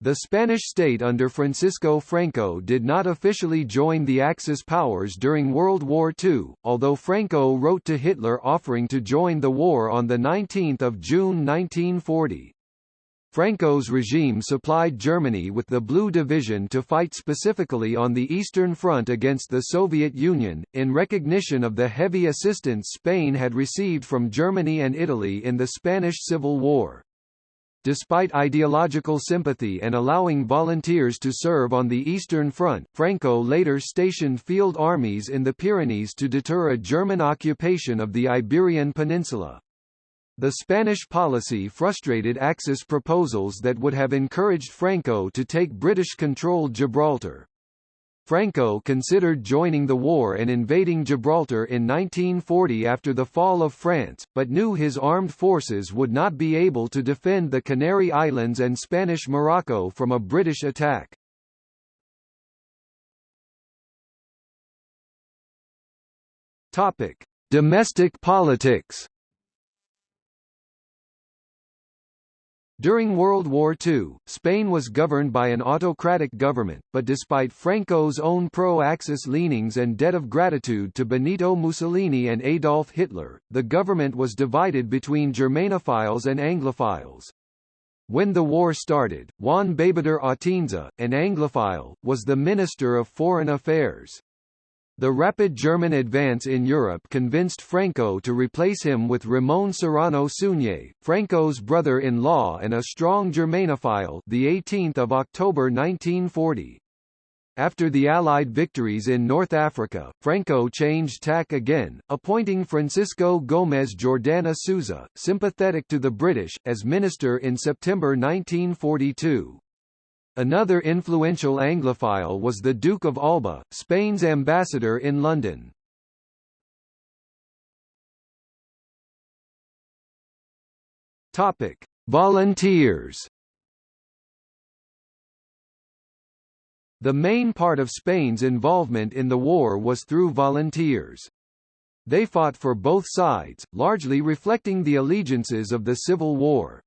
The Spanish state under Francisco Franco did not officially join the Axis powers during World War II, although Franco wrote to Hitler offering to join the war on 19 June 1940. Franco's regime supplied Germany with the Blue Division to fight specifically on the Eastern Front against the Soviet Union, in recognition of the heavy assistance Spain had received from Germany and Italy in the Spanish Civil War. Despite ideological sympathy and allowing volunteers to serve on the Eastern Front, Franco later stationed field armies in the Pyrenees to deter a German occupation of the Iberian Peninsula. The Spanish policy frustrated Axis proposals that would have encouraged Franco to take British-controlled Gibraltar. Franco considered joining the war and invading Gibraltar in 1940 after the fall of France, but knew his armed forces would not be able to defend the Canary Islands and Spanish Morocco from a British attack. Topic: Domestic politics. During World War II, Spain was governed by an autocratic government, but despite Franco's own pro-Axis leanings and debt of gratitude to Benito Mussolini and Adolf Hitler, the government was divided between Germanophiles and Anglophiles. When the war started, Juan Beigbeder Atienza, an Anglophile, was the Minister of Foreign Affairs. The rapid German advance in Europe convinced Franco to replace him with Ramon Serrano Suñé, Franco's brother-in-law and a strong Germanophile, the 18th of October 1940. After the Allied victories in North Africa, Franco changed tack again, appointing Francisco Gómez Jordana Souza, sympathetic to the British, as minister in September 1942. Another influential Anglophile was the Duke of Alba, Spain's ambassador in London. Topic: Volunteers. The main part of Spain's involvement in the war was through volunteers. They fought for both sides, largely reflecting the allegiances of the Civil War.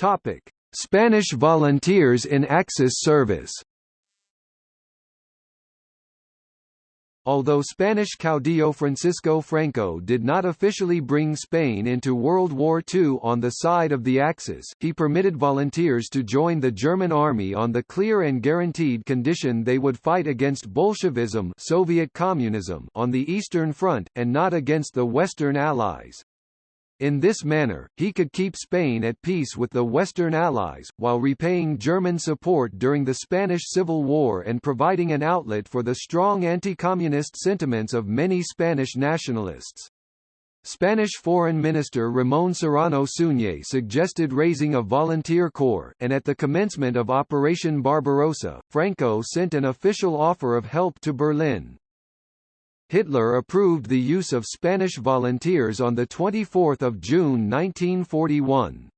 Topic: Spanish volunteers in Axis service. Although Spanish caudillo Francisco Franco did not officially bring Spain into World War II on the side of the Axis, he permitted volunteers to join the German army on the clear and guaranteed condition they would fight against Bolshevism Soviet communism on the Eastern Front, and not against the Western Allies. In this manner, he could keep Spain at peace with the Western Allies, while repaying German support during the Spanish Civil War and providing an outlet for the strong anti-communist sentiments of many Spanish nationalists. Spanish Foreign Minister Ramón Serrano Suñé suggested raising a volunteer corps, and at the commencement of Operation Barbarossa, Franco sent an official offer of help to Berlin. Hitler approved the use of Spanish volunteers on 24 June 1941.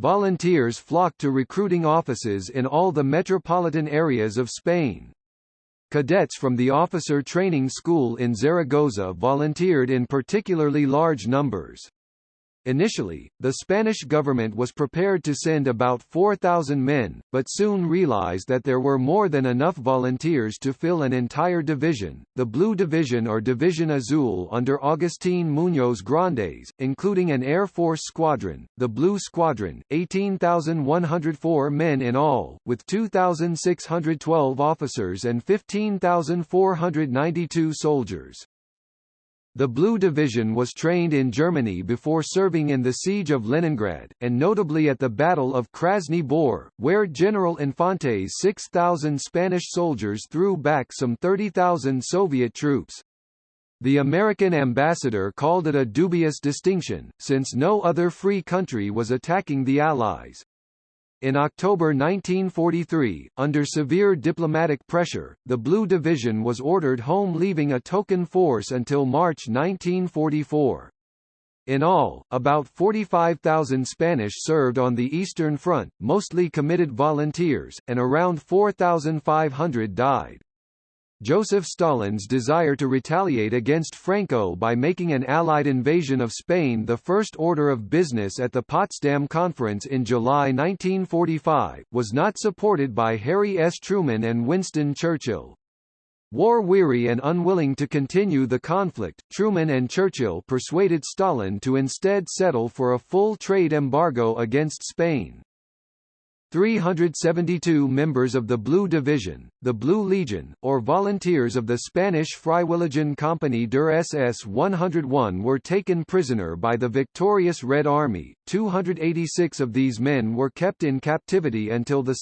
Volunteers flocked to recruiting offices in all the metropolitan areas of Spain. Cadets from the officer training school in Zaragoza volunteered in particularly large numbers. Initially, the Spanish government was prepared to send about 4,000 men, but soon realized that there were more than enough volunteers to fill an entire division, the Blue Division or Division Azul under Agustín Muñoz Grandes, including an Air Force squadron, the Blue Squadron, 18,104 men in all, with 2,612 officers and 15,492 soldiers. The Blue Division was trained in Germany before serving in the Siege of Leningrad, and notably at the Battle of Krasny Bor, where General Infante's 6,000 Spanish soldiers threw back some 30,000 Soviet troops. The American ambassador called it a dubious distinction, since no other free country was attacking the Allies. In October 1943, under severe diplomatic pressure, the Blue Division was ordered home leaving a token force until March 1944. In all, about 45,000 Spanish served on the Eastern Front, mostly committed volunteers, and around 4,500 died. Joseph Stalin's desire to retaliate against Franco by making an Allied invasion of Spain the first order of business at the Potsdam Conference in July 1945, was not supported by Harry S. Truman and Winston Churchill. War-weary and unwilling to continue the conflict, Truman and Churchill persuaded Stalin to instead settle for a full trade embargo against Spain. 372 members of the Blue Division, the Blue Legion, or volunteers of the Spanish Freiwilligen Company der SS 101 were taken prisoner by the victorious Red Army. 286 of these men were kept in captivity until 2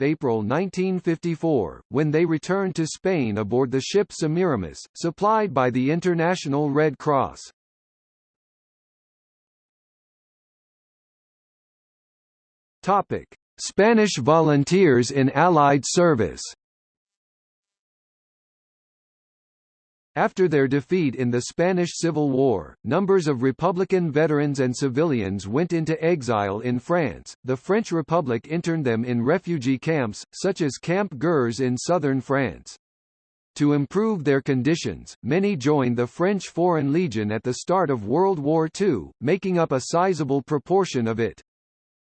April 1954, when they returned to Spain aboard the ship Semiramis, supplied by the International Red Cross. Topic. Spanish volunteers in Allied service After their defeat in the Spanish Civil War, numbers of Republican veterans and civilians went into exile in France. The French Republic interned them in refugee camps, such as Camp Gurs in southern France. To improve their conditions, many joined the French Foreign Legion at the start of World War II, making up a sizable proportion of it.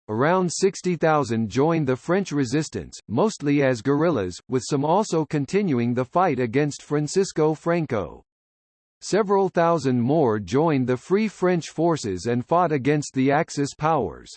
Around 60,000 joined the French resistance, mostly as guerrillas, with some also continuing the fight against Francisco Franco. Several thousand more joined the Free French forces and fought against the Axis powers.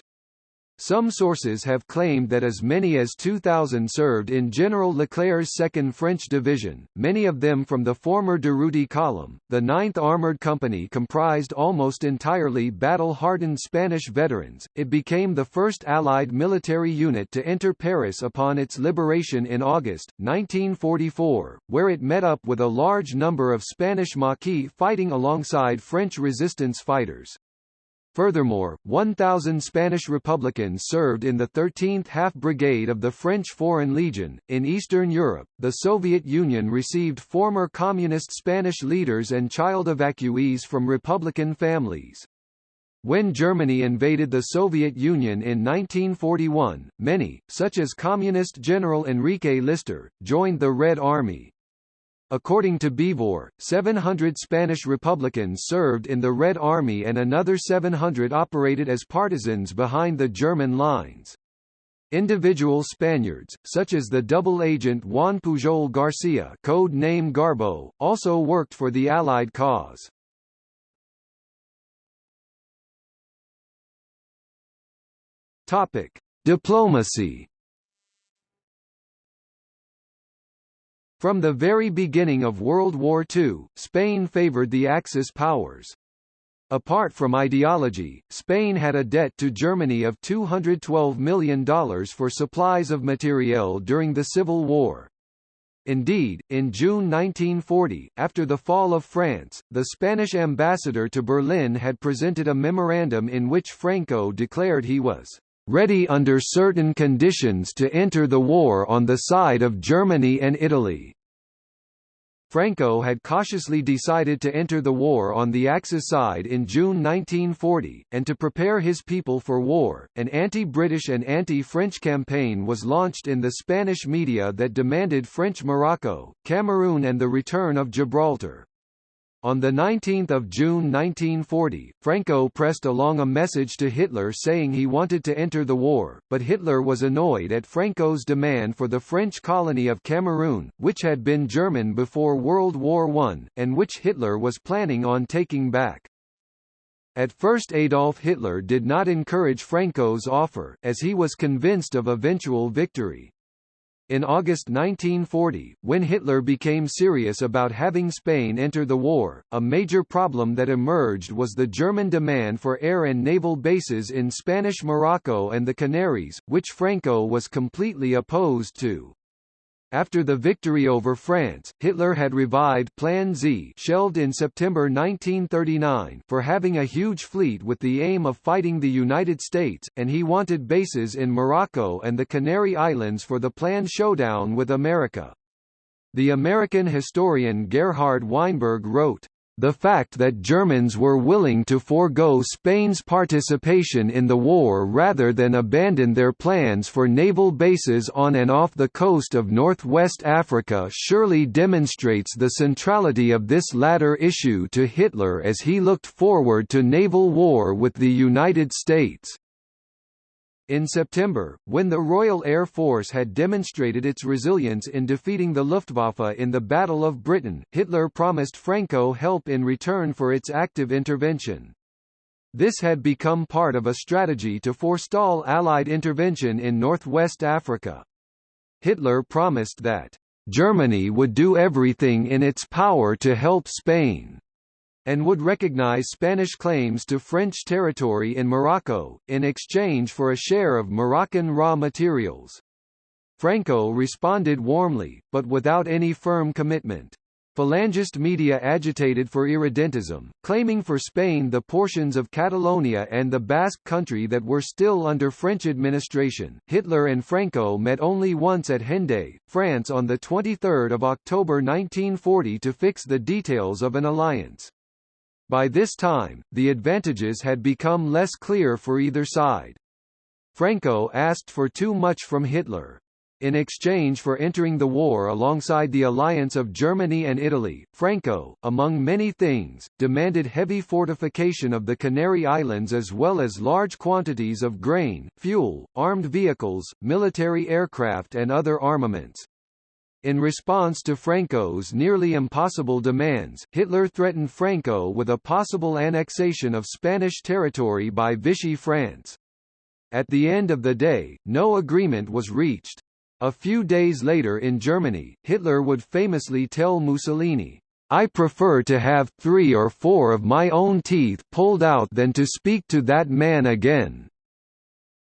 Some sources have claimed that as many as 2,000 served in General Leclerc's 2nd French Division, many of them from the former Durruti column. The 9th Armored Company comprised almost entirely battle-hardened Spanish veterans. It became the first Allied military unit to enter Paris upon its liberation in August 1944, where it met up with a large number of Spanish Maquis fighting alongside French resistance fighters. Furthermore, 1,000 Spanish Republicans served in the 13th Half Brigade of the French Foreign Legion. In Eastern Europe, the Soviet Union received former communist Spanish leaders and child evacuees from Republican families. When Germany invaded the Soviet Union in 1941, many, such as Communist General Enrique Lister, joined the Red Army. According to Beevor, 700 Spanish Republicans served in the Red Army and another 700 operated as partisans behind the German lines. Individual Spaniards, such as the double agent Juan Pujol Garcia code name Garbo, also worked for the Allied cause. Diplomacy From the very beginning of World War II, Spain favored the Axis powers. Apart from ideology, Spain had a debt to Germany of $212 million for supplies of materiel during the Civil War. Indeed, in June 1940, after the fall of France, the Spanish ambassador to Berlin had presented a memorandum in which Franco declared he was ready under certain conditions to enter the war on the side of Germany and Italy. Franco had cautiously decided to enter the war on the Axis side in June 1940, and to prepare his people for war, an anti-British and anti-French campaign was launched in the Spanish media that demanded French Morocco, Cameroon and the return of Gibraltar. On 19 June 1940, Franco pressed along a message to Hitler saying he wanted to enter the war, but Hitler was annoyed at Franco's demand for the French colony of Cameroon, which had been German before World War I, and which Hitler was planning on taking back. At first Adolf Hitler did not encourage Franco's offer, as he was convinced of eventual victory. In August 1940, when Hitler became serious about having Spain enter the war, a major problem that emerged was the German demand for air and naval bases in Spanish Morocco and the Canaries, which Franco was completely opposed to. After the victory over France, Hitler had revived Plan Z shelved in September 1939 for having a huge fleet with the aim of fighting the United States, and he wanted bases in Morocco and the Canary Islands for the planned showdown with America. The American historian Gerhard Weinberg wrote, the fact that Germans were willing to forego Spain's participation in the war rather than abandon their plans for naval bases on and off the coast of northwest Africa surely demonstrates the centrality of this latter issue to Hitler as he looked forward to naval war with the United States. In September, when the Royal Air Force had demonstrated its resilience in defeating the Luftwaffe in the Battle of Britain, Hitler promised Franco help in return for its active intervention. This had become part of a strategy to forestall Allied intervention in northwest Africa. Hitler promised that, "...Germany would do everything in its power to help Spain." And would recognize Spanish claims to French territory in Morocco, in exchange for a share of Moroccan raw materials. Franco responded warmly, but without any firm commitment. Falangist media agitated for irredentism, claiming for Spain the portions of Catalonia and the Basque country that were still under French administration. Hitler and Franco met only once at Hendaye, France on 23 October 1940 to fix the details of an alliance. By this time, the advantages had become less clear for either side. Franco asked for too much from Hitler. In exchange for entering the war alongside the alliance of Germany and Italy, Franco, among many things, demanded heavy fortification of the Canary Islands as well as large quantities of grain, fuel, armed vehicles, military aircraft and other armaments. In response to Franco's nearly impossible demands, Hitler threatened Franco with a possible annexation of Spanish territory by Vichy France. At the end of the day, no agreement was reached. A few days later in Germany, Hitler would famously tell Mussolini, I prefer to have three or four of my own teeth pulled out than to speak to that man again.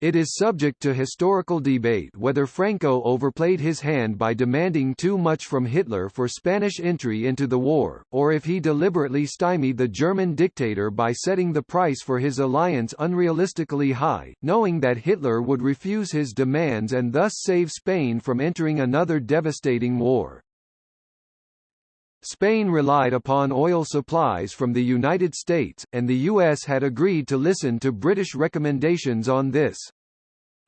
It is subject to historical debate whether Franco overplayed his hand by demanding too much from Hitler for Spanish entry into the war, or if he deliberately stymied the German dictator by setting the price for his alliance unrealistically high, knowing that Hitler would refuse his demands and thus save Spain from entering another devastating war. Spain relied upon oil supplies from the United States, and the U.S. had agreed to listen to British recommendations on this.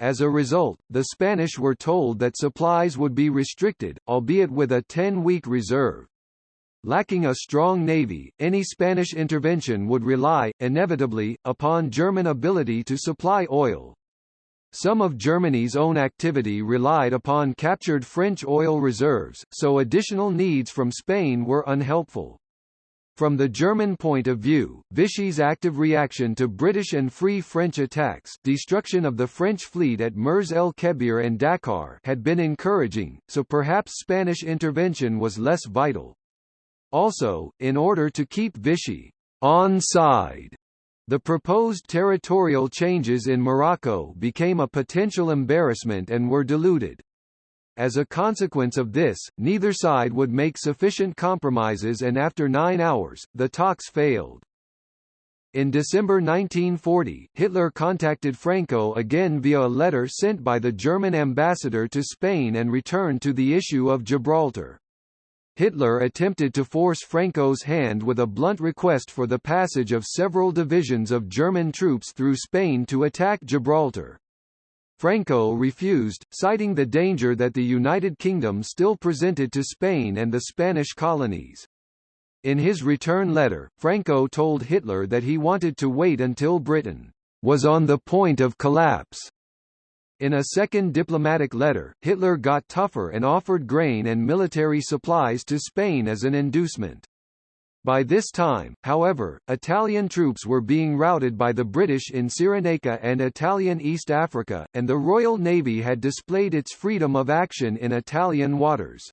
As a result, the Spanish were told that supplies would be restricted, albeit with a 10-week reserve. Lacking a strong navy, any Spanish intervention would rely, inevitably, upon German ability to supply oil. Some of Germany's own activity relied upon captured French oil reserves, so additional needs from Spain were unhelpful. From the German point of view, Vichy's active reaction to British and Free French attacks destruction of the French fleet at Mers el Kebir and Dakar had been encouraging, so perhaps Spanish intervention was less vital. Also, in order to keep Vichy on side the proposed territorial changes in Morocco became a potential embarrassment and were diluted. As a consequence of this, neither side would make sufficient compromises and after nine hours, the talks failed. In December 1940, Hitler contacted Franco again via a letter sent by the German ambassador to Spain and returned to the issue of Gibraltar. Hitler attempted to force Franco's hand with a blunt request for the passage of several divisions of German troops through Spain to attack Gibraltar. Franco refused, citing the danger that the United Kingdom still presented to Spain and the Spanish colonies. In his return letter, Franco told Hitler that he wanted to wait until Britain was on the point of collapse in a second diplomatic letter, Hitler got tougher and offered grain and military supplies to Spain as an inducement. By this time, however, Italian troops were being routed by the British in Cyrenaica and Italian East Africa, and the Royal Navy had displayed its freedom of action in Italian waters.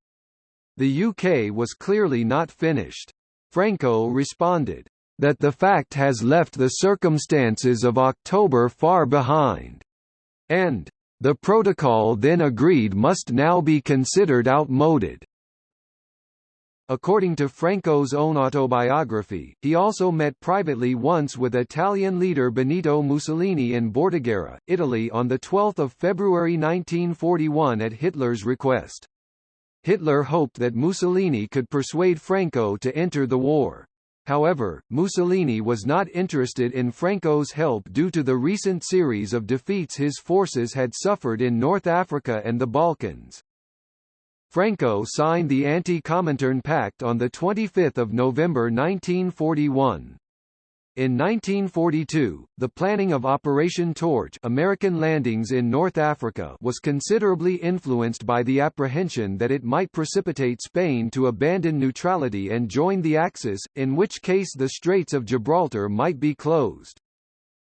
The UK was clearly not finished. Franco responded, that the fact has left the circumstances of October far behind, and the protocol then agreed must now be considered outmoded. According to Franco's own autobiography, he also met privately once with Italian leader Benito Mussolini in Bordighera, Italy on 12 February 1941 at Hitler's request. Hitler hoped that Mussolini could persuade Franco to enter the war. However, Mussolini was not interested in Franco's help due to the recent series of defeats his forces had suffered in North Africa and the Balkans. Franco signed the Anti-Comintern Pact on 25 November 1941. In 1942, the planning of Operation Torch American landings in North Africa was considerably influenced by the apprehension that it might precipitate Spain to abandon neutrality and join the Axis, in which case the Straits of Gibraltar might be closed.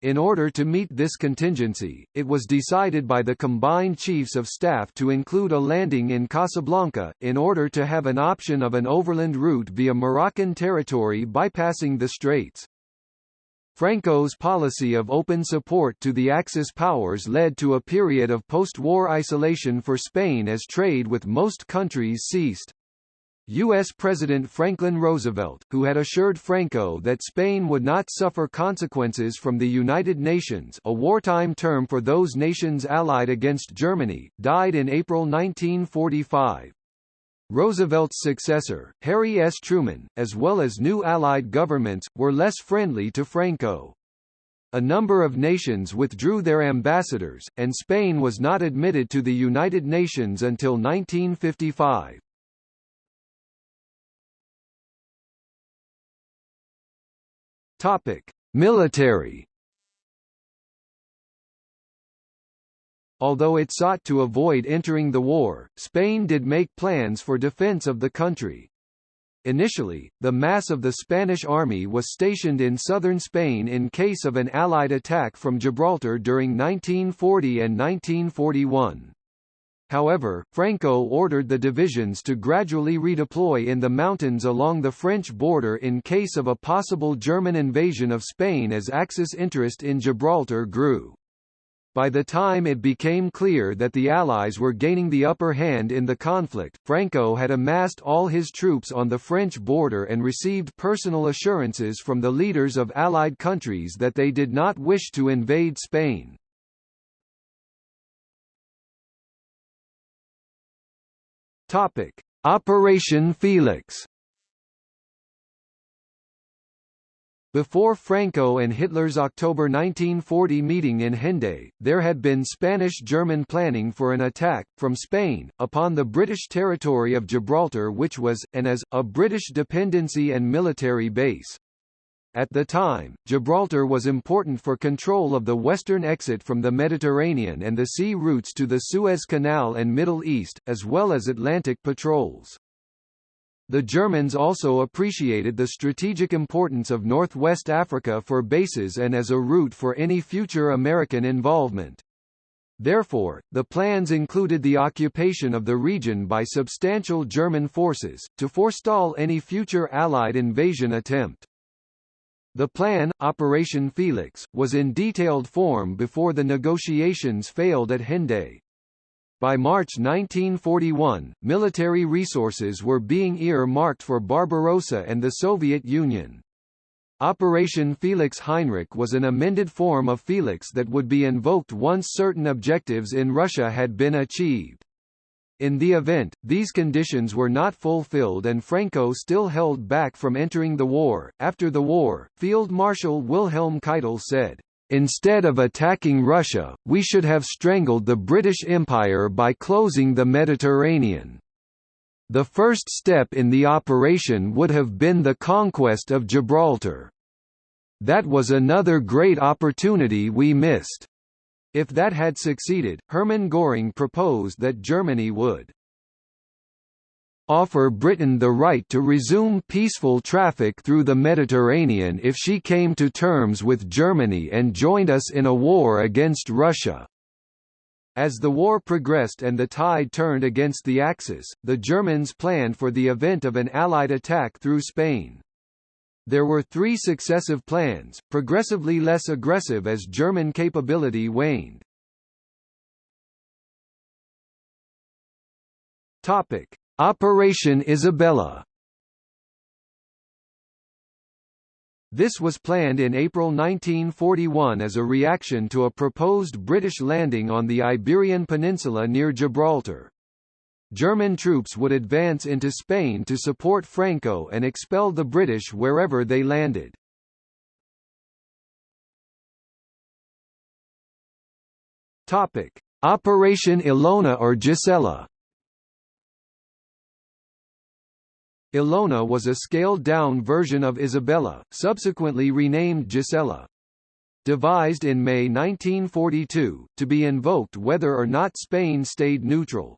In order to meet this contingency, it was decided by the combined chiefs of staff to include a landing in Casablanca, in order to have an option of an overland route via Moroccan territory bypassing the straits. Franco's policy of open support to the Axis powers led to a period of post-war isolation for Spain as trade with most countries ceased. U.S. President Franklin Roosevelt, who had assured Franco that Spain would not suffer consequences from the United Nations a wartime term for those nations allied against Germany, died in April 1945. Roosevelt's successor, Harry S. Truman, as well as new Allied governments, were less friendly to Franco. A number of nations withdrew their ambassadors, and Spain was not admitted to the United Nations until 1955. Topic: Military Although it sought to avoid entering the war, Spain did make plans for defense of the country. Initially, the mass of the Spanish army was stationed in southern Spain in case of an Allied attack from Gibraltar during 1940 and 1941. However, Franco ordered the divisions to gradually redeploy in the mountains along the French border in case of a possible German invasion of Spain as Axis interest in Gibraltar grew. By the time it became clear that the Allies were gaining the upper hand in the conflict, Franco had amassed all his troops on the French border and received personal assurances from the leaders of Allied countries that they did not wish to invade Spain. Operation Felix Before Franco and Hitler's October 1940 meeting in Hendaye, there had been Spanish-German planning for an attack, from Spain, upon the British territory of Gibraltar which was, and is, a British dependency and military base. At the time, Gibraltar was important for control of the western exit from the Mediterranean and the sea routes to the Suez Canal and Middle East, as well as Atlantic patrols. The Germans also appreciated the strategic importance of northwest Africa for bases and as a route for any future American involvement. Therefore, the plans included the occupation of the region by substantial German forces, to forestall any future Allied invasion attempt. The plan, Operation Felix, was in detailed form before the negotiations failed at Hendaye. By March 1941, military resources were being ear-marked for Barbarossa and the Soviet Union. Operation Felix Heinrich was an amended form of Felix that would be invoked once certain objectives in Russia had been achieved. In the event, these conditions were not fulfilled and Franco still held back from entering the war. After the war, Field Marshal Wilhelm Keitel said, Instead of attacking Russia, we should have strangled the British Empire by closing the Mediterranean. The first step in the operation would have been the conquest of Gibraltar. That was another great opportunity we missed. If that had succeeded, Hermann Göring proposed that Germany would offer Britain the right to resume peaceful traffic through the Mediterranean if she came to terms with Germany and joined us in a war against Russia. As the war progressed and the tide turned against the Axis, the Germans planned for the event of an Allied attack through Spain. There were three successive plans, progressively less aggressive as German capability waned. Topic: Operation Isabella This was planned in April 1941 as a reaction to a proposed British landing on the Iberian Peninsula near Gibraltar. German troops would advance into Spain to support Franco and expel the British wherever they landed. Topic: Operation Ilona or Gisela. Ilona was a scaled-down version of Isabella, subsequently renamed Gisela. Devised in May 1942, to be invoked whether or not Spain stayed neutral.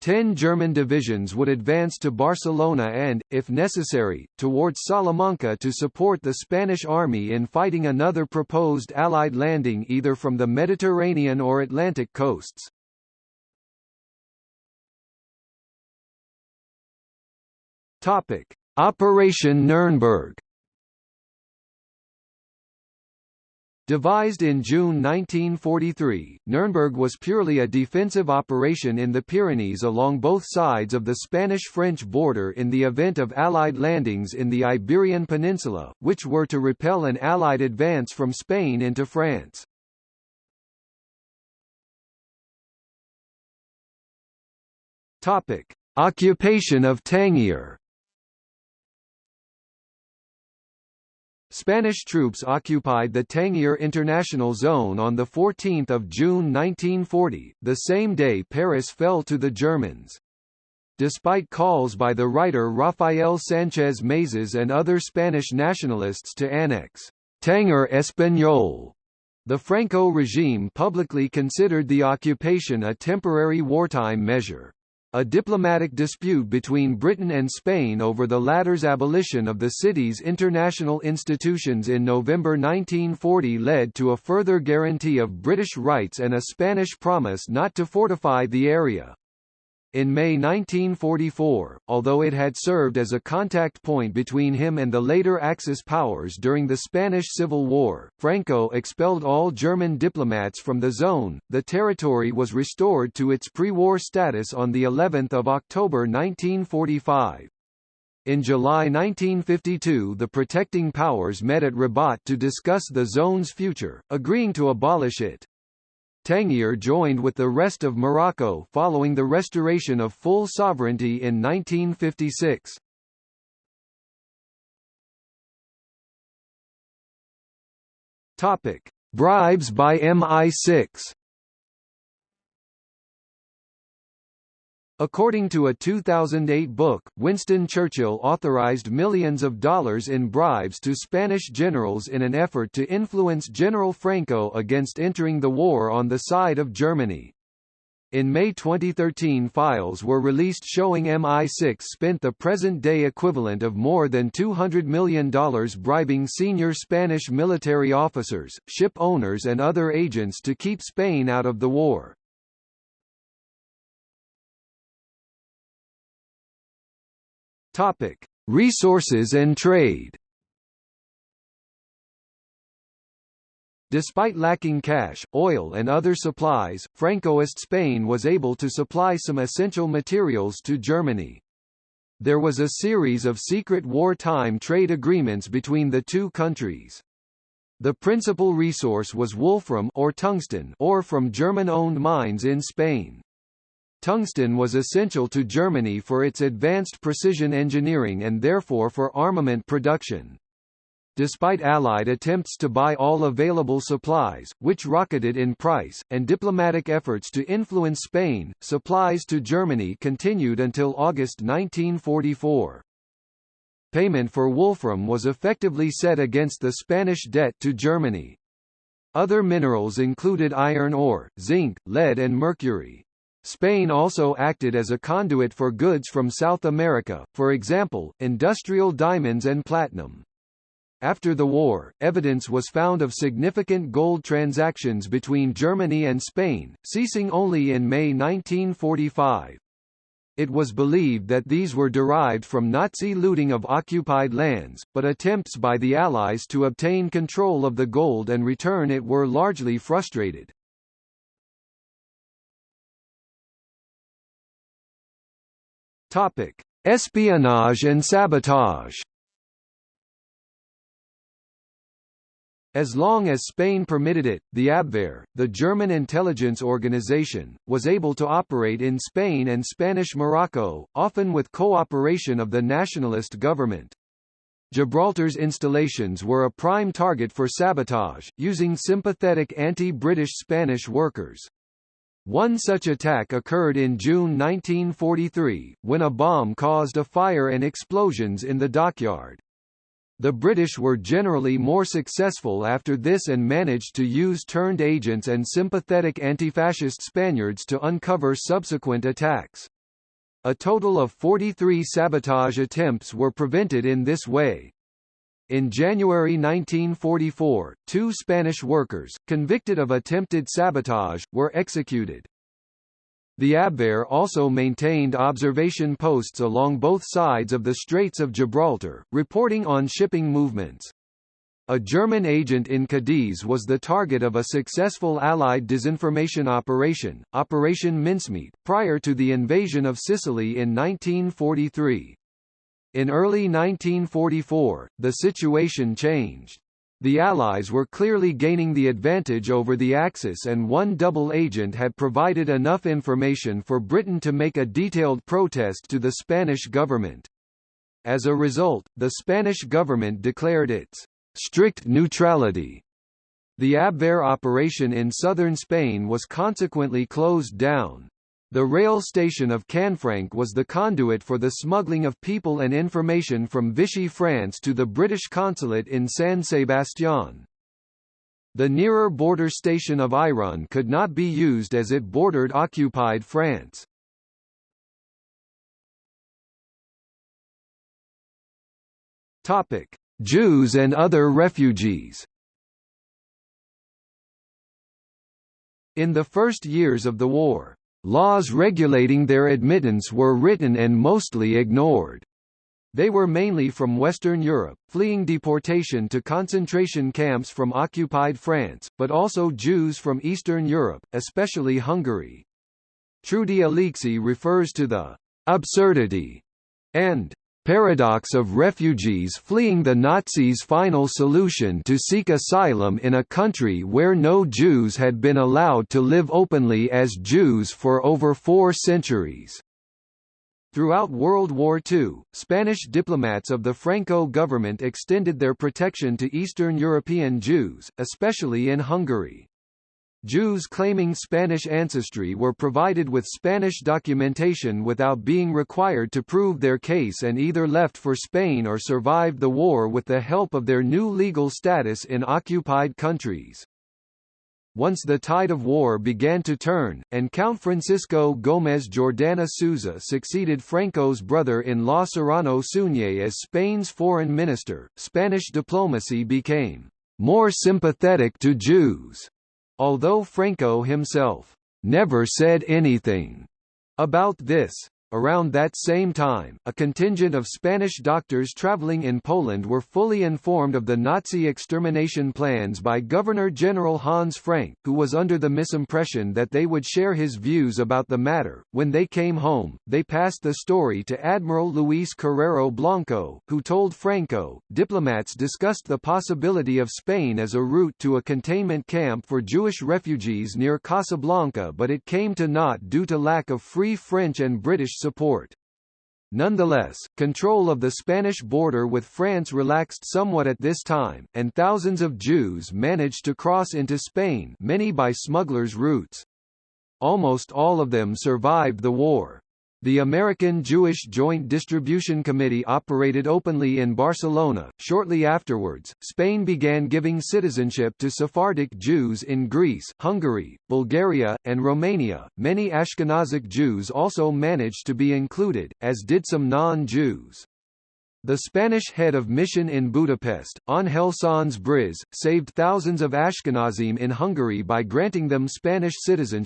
Ten German divisions would advance to Barcelona and, if necessary, towards Salamanca to support the Spanish army in fighting another proposed Allied landing either from the Mediterranean or Atlantic coasts. Operation Nuremberg Devised in June 1943, Nuremberg was purely a defensive operation in the Pyrenees along both sides of the Spanish-French border in the event of Allied landings in the Iberian Peninsula, which were to repel an Allied advance from Spain into France. Occupation of Tangier Spanish troops occupied the Tangier International Zone on 14 June 1940, the same day Paris fell to the Germans. Despite calls by the writer Rafael Sánchez Mazas and other Spanish nationalists to annex Tanger Español, the Franco regime publicly considered the occupation a temporary wartime measure. A diplomatic dispute between Britain and Spain over the latter's abolition of the city's international institutions in November 1940 led to a further guarantee of British rights and a Spanish promise not to fortify the area. In May 1944, although it had served as a contact point between him and the later Axis powers during the Spanish Civil War, Franco expelled all German diplomats from the zone. The territory was restored to its pre-war status on the 11th of October 1945. In July 1952 the protecting powers met at Rabat to discuss the zone's future, agreeing to abolish it. Tangier joined with the rest of Morocco following the restoration of full sovereignty in 1956. Topic: Bribes by MI6. According to a 2008 book, Winston Churchill authorized millions of dollars in bribes to Spanish generals in an effort to influence General Franco against entering the war on the side of Germany. In May 2013 files were released showing MI6 spent the present-day equivalent of more than $200 million bribing senior Spanish military officers, ship owners and other agents to keep Spain out of the war. Topic: Resources and trade. Despite lacking cash, oil and other supplies, Francoist Spain was able to supply some essential materials to Germany. There was a series of secret wartime trade agreements between the two countries. The principal resource was wolfram or tungsten ore from German-owned mines in Spain. Tungsten was essential to Germany for its advanced precision engineering and therefore for armament production. Despite Allied attempts to buy all available supplies, which rocketed in price, and diplomatic efforts to influence Spain, supplies to Germany continued until August 1944. Payment for wolfram was effectively set against the Spanish debt to Germany. Other minerals included iron ore, zinc, lead and mercury. Spain also acted as a conduit for goods from South America, for example, industrial diamonds and platinum. After the war, evidence was found of significant gold transactions between Germany and Spain, ceasing only in May 1945. It was believed that these were derived from Nazi looting of occupied lands, but attempts by the Allies to obtain control of the gold and return it were largely frustrated. Topic: Espionage and sabotage. As long as Spain permitted it, the Abwehr, the German intelligence organization, was able to operate in Spain and Spanish Morocco, often with cooperation of the nationalist government. Gibraltar's installations were a prime target for sabotage, using sympathetic anti-British Spanish workers. One such attack occurred in June 1943, when a bomb caused a fire and explosions in the dockyard. The British were generally more successful after this and managed to use turned agents and sympathetic anti-fascist Spaniards to uncover subsequent attacks. A total of 43 sabotage attempts were prevented in this way. In January 1944, two Spanish workers, convicted of attempted sabotage, were executed. The Abwehr also maintained observation posts along both sides of the Straits of Gibraltar, reporting on shipping movements. A German agent in Cadiz was the target of a successful Allied disinformation operation, Operation Mincemeat, prior to the invasion of Sicily in 1943. In early 1944, the situation changed. The Allies were clearly gaining the advantage over the Axis and one double agent had provided enough information for Britain to make a detailed protest to the Spanish government. As a result, the Spanish government declared its strict neutrality. The Abwehr operation in southern Spain was consequently closed down. The rail station of Canfranc was the conduit for the smuggling of people and information from Vichy France to the British consulate in San Sebastián. The nearer border station of Irun could not be used as it bordered occupied France. Topic: Jews and other refugees. In the first years of the war, Laws regulating their admittance were written and mostly ignored. They were mainly from Western Europe, fleeing deportation to concentration camps from occupied France, but also Jews from Eastern Europe, especially Hungary. Trudi Alexy refers to the absurdity and paradox of refugees fleeing the Nazis' final solution to seek asylum in a country where no Jews had been allowed to live openly as Jews for over four centuries. Throughout World War II, Spanish diplomats of the Franco government extended their protection to Eastern European Jews, especially in Hungary. Jews claiming Spanish ancestry were provided with Spanish documentation without being required to prove their case and either left for Spain or survived the war with the help of their new legal status in occupied countries. Once the tide of war began to turn, and Count Francisco Gómez Jordana Souza succeeded Franco's brother-in-law Serrano Suñé as Spain's foreign minister, Spanish diplomacy became more sympathetic to Jews although Franco himself never said anything about this. Around that same time, a contingent of Spanish doctors traveling in Poland were fully informed of the Nazi extermination plans by Governor-General Hans Frank, who was under the misimpression that they would share his views about the matter. When they came home, they passed the story to Admiral Luis Carrero Blanco, who told Franco, diplomats discussed the possibility of Spain as a route to a containment camp for Jewish refugees near Casablanca but it came to naught due to lack of free French and British support. Nonetheless, control of the Spanish border with France relaxed somewhat at this time, and thousands of Jews managed to cross into Spain many by smugglers' routes. Almost all of them survived the war. The American Jewish Joint Distribution Committee operated openly in Barcelona. Shortly afterwards, Spain began giving citizenship to Sephardic Jews in Greece, Hungary, Bulgaria, and Romania. Many Ashkenazic Jews also managed to be included, as did some non-Jews. The Spanish head of mission in Budapest, Ángel Sanz Briz, saved thousands of Ashkenazim in Hungary by granting them Spanish citizenship